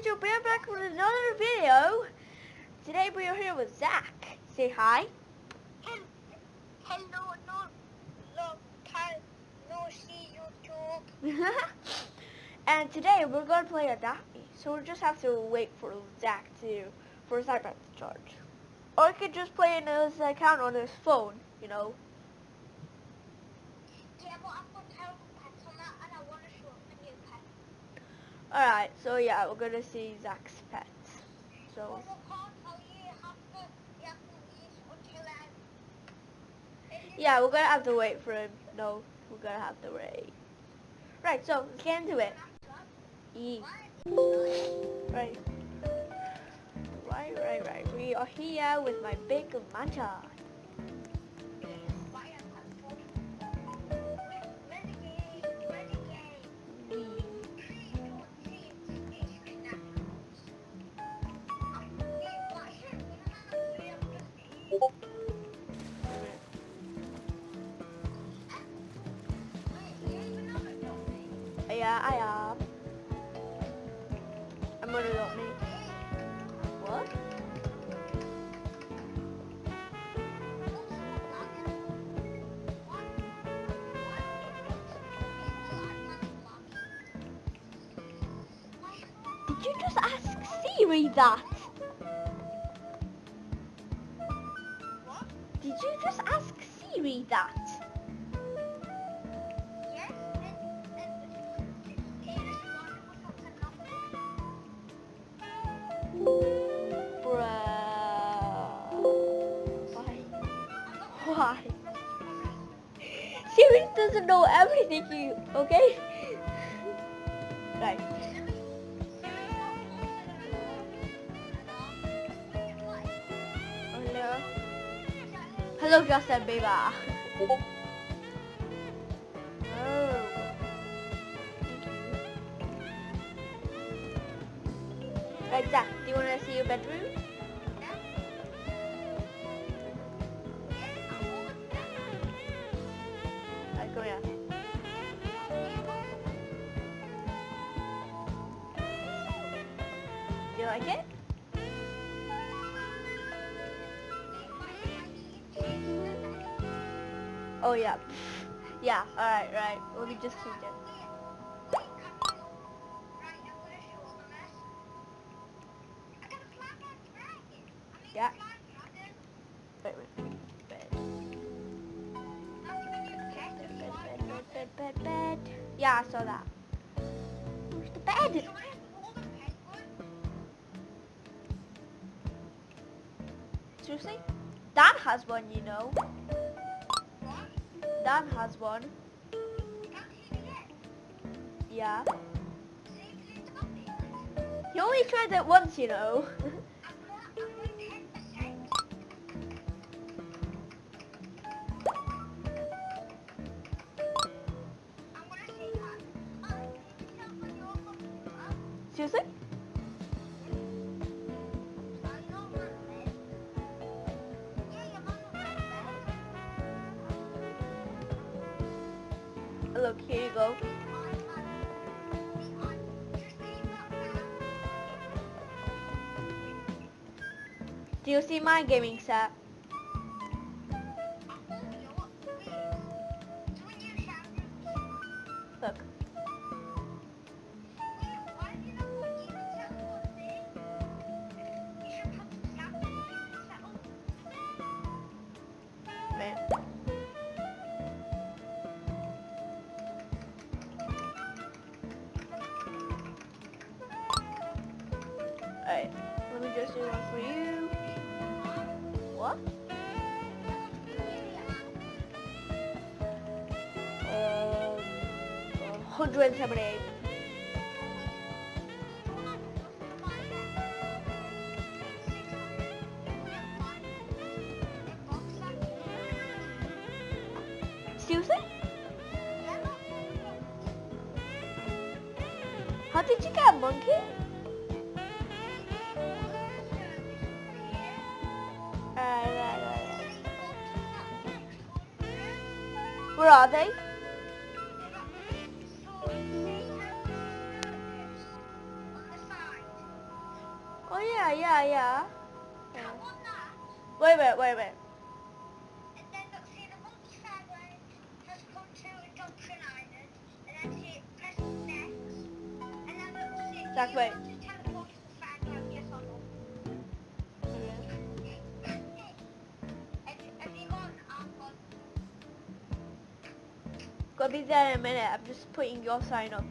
YouTube, we're back with another video. Today we are here with Zach. Say hi. Hello, no, no, can no see YouTube. and today we're going to play Adopt Me. So we'll just have to wait for Zach to, for his iPad to charge. Or he could just play in his account on his phone, you know. Yeah, but I've got terrible pets on that, and I want to show off my new pet. Alright, so yeah, we're to see Zach's pets. So, we yeah, we're to have to wait for him. No, we're to have to wait. Right, so let's get into it. E. Right. Right, right, right. We are here with my big matcha. You just ask Siri that? Did you just ask Siri that? Why? Why? Siri doesn't know everything you, okay? Right. Hello, Justin Bieber. Oh. Right, Zach, do you want to see your bedroom? Right, come here. Oh, do you like it? Oh, yeah. Yeah, alright, right. Let me just change it. Yeah. Wait, wait. Bed. Bed, bed, bed, bed. Yeah, I saw that. Where's the bed? Seriously? Dan has one, you know. Dan has one. Yeah. He only tried it once, you know. Seriously? Do you see my gaming set? Look. Man. Alright, let me just do one for you. What? Um, 178. Seriously? How did you get a monkey? Are they? Oh yeah, yeah, yeah. I Wait. Wait wait a minute. Be there in a minute. I'm just putting your sign up.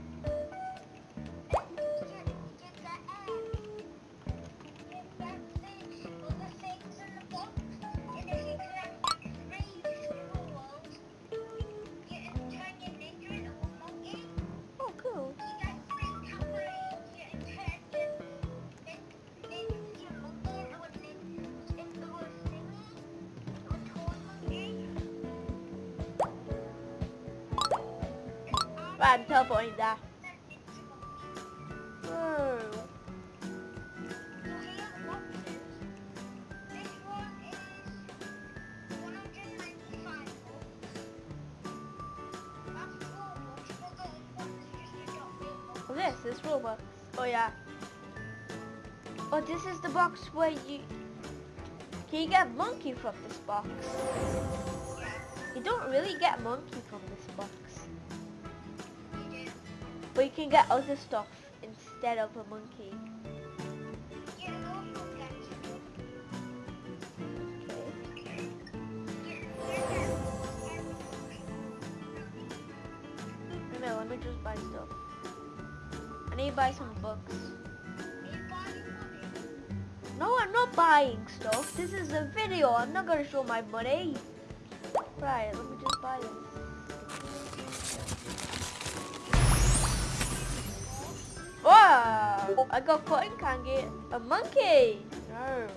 Teleporting there. Whoa. Oh, hmm. this is Robux. Oh, yeah. Oh, this is the box where you... Can you get monkey from this box? You don't really get monkey But you can get other stuff instead of a monkey. Minute, let me just buy stuff. I need to buy some books. No, I'm not buying stuff. This is a video. I'm not going to show my money. Right, let me just buy this. I got cotton candy. A monkey! No.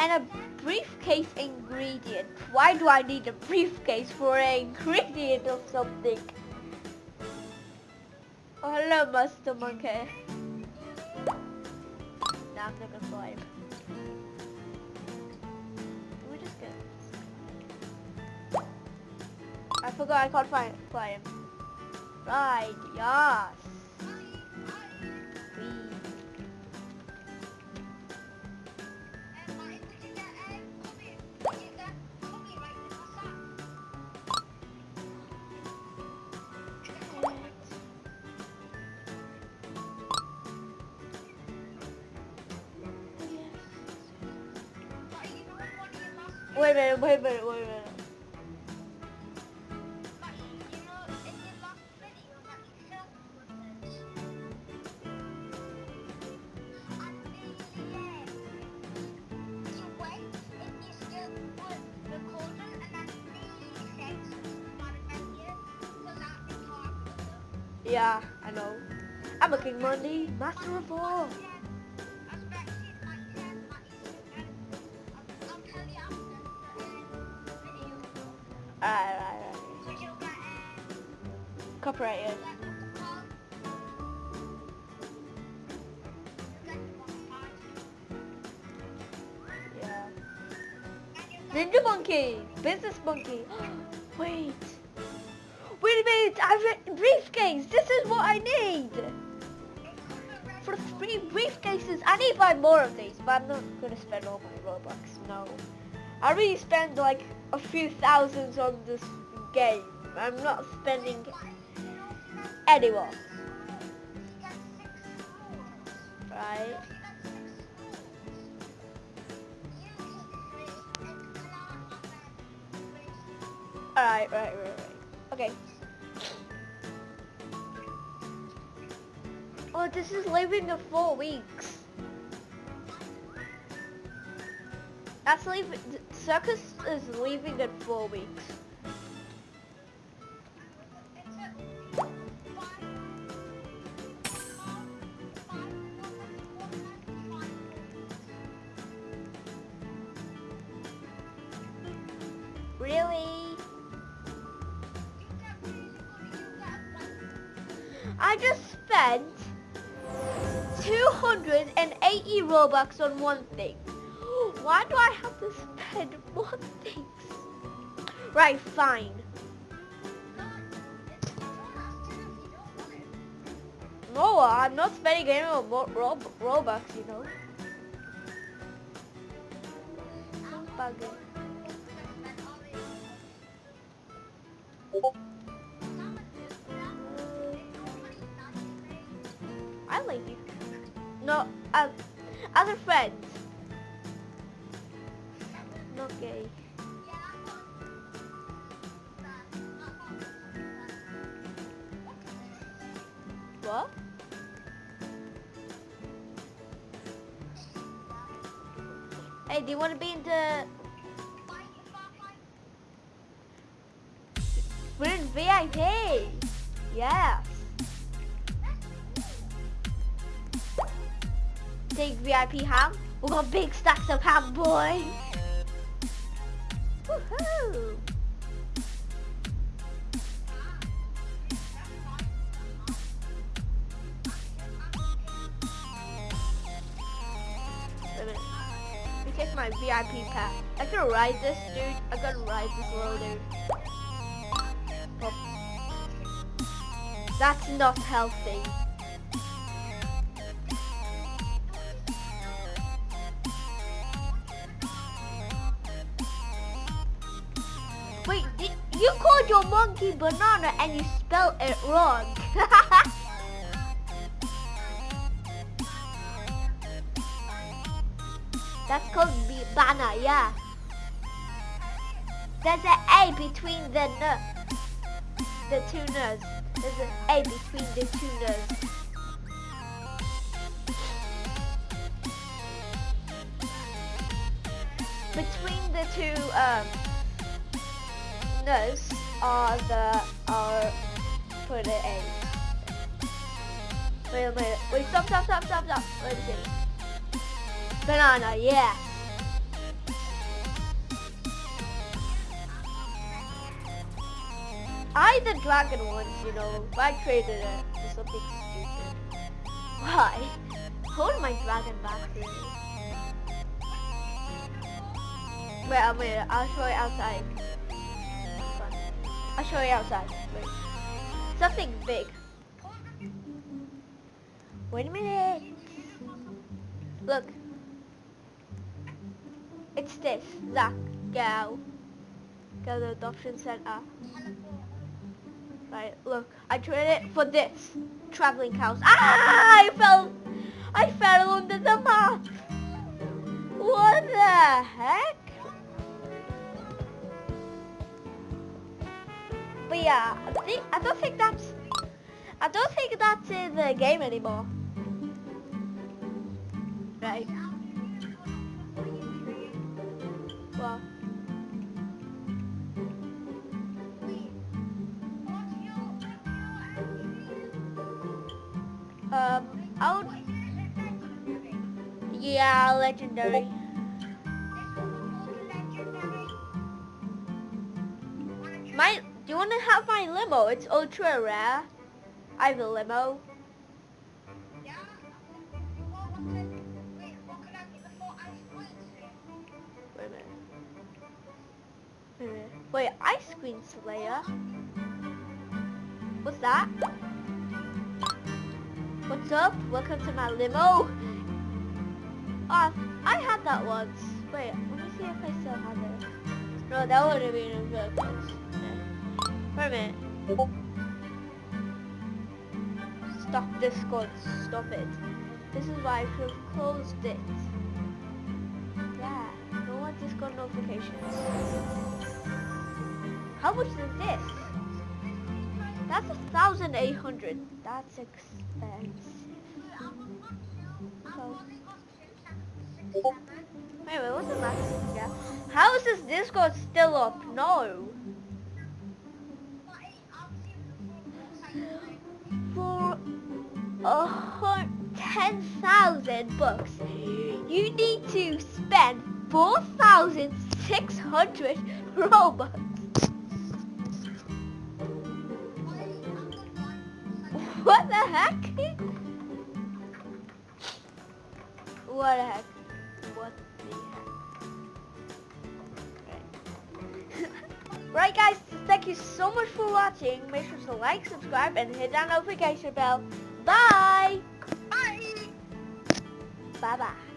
And a briefcase ingredient. Why do I need a briefcase for an ingredient of something? Oh, hello, Master Monkey. Now I'm gonna fly him. Let me just get. I forgot I can't find fly him. Right, yes. Wait a minute, wait a minute, wait a minute. Yeah, I know. I'm a King Monkey, Master of all. Ninja Monkey! Business Monkey! Wait! Wait a minute! I have a briefcase! This is what I need! For three briefcases! I need to buy more of these, but I'm not gonna spend all my Robux, no. I really spend like a few thousands on this game. I'm not spending anymore. Right? Alright, right, right, right. Okay. Oh, this is leaving in four weeks. That's leaving. Circus is leaving in four weeks. I just spent 280 Robux on one thing. Why do I have to spend more things? Right, fine. No, I'm not spending any more Rob Robux, you know. Other friends. Not gay. What? Hey, do you want to be in the... We're in VIP. Yes. Take VIP ham. We got big stacks of ham, boy. Woohoo! Take my VIP pass. I can ride this, dude. I gotta ride this. Oh. That's not healthy. You called your monkey banana and you spelled it wrong. That's called banana, yeah. There's an A between the n the two n's. There's an A between the two n's. Between the two um n's are uh, the are for the A. Wait a minute. Wait, stop, stop, stop, stop, stop. Let me see. Banana, yeah. I the dragon once, you know, I created it for something stupid. Why? Hold my dragon back here. Wait, wait, I'll show you outside. I'll show you outside. Wait. Something big. Wait a minute. Look. It's this. Zach. Go. Go to the adoption center. Right, look. I traded it for this. Traveling cows. Ah! I fell. I fell under the map. What the heck? But yeah, I, think, I don't think that's. I don't think that's in the game anymore. Right. Well. Um, I would. Yeah, legendary. To have my limo? It's ultra rare. I have a limo. Wait. Ice Queen Slayer? What's that? What's up? Welcome to my limo. Oh, I had that once. Wait, let me see if I still have it. No, that would have been a good place. Wait a minute. Stop Discord, stop it. This is why I should have closed it. Yeah, no more Discord notifications. How much is this? That's a thousand eight hundred. That's expensive. Wait, wait, what's the max? Yeah. How is this Discord still up? No. 10,000 books, you need to spend 4,600 Robux. What the heck? What the heck? What the heck? Right. right guys, thank you so much for watching. Make sure to like, subscribe, and hit that notification bell. Bye. Bye. Bye bye.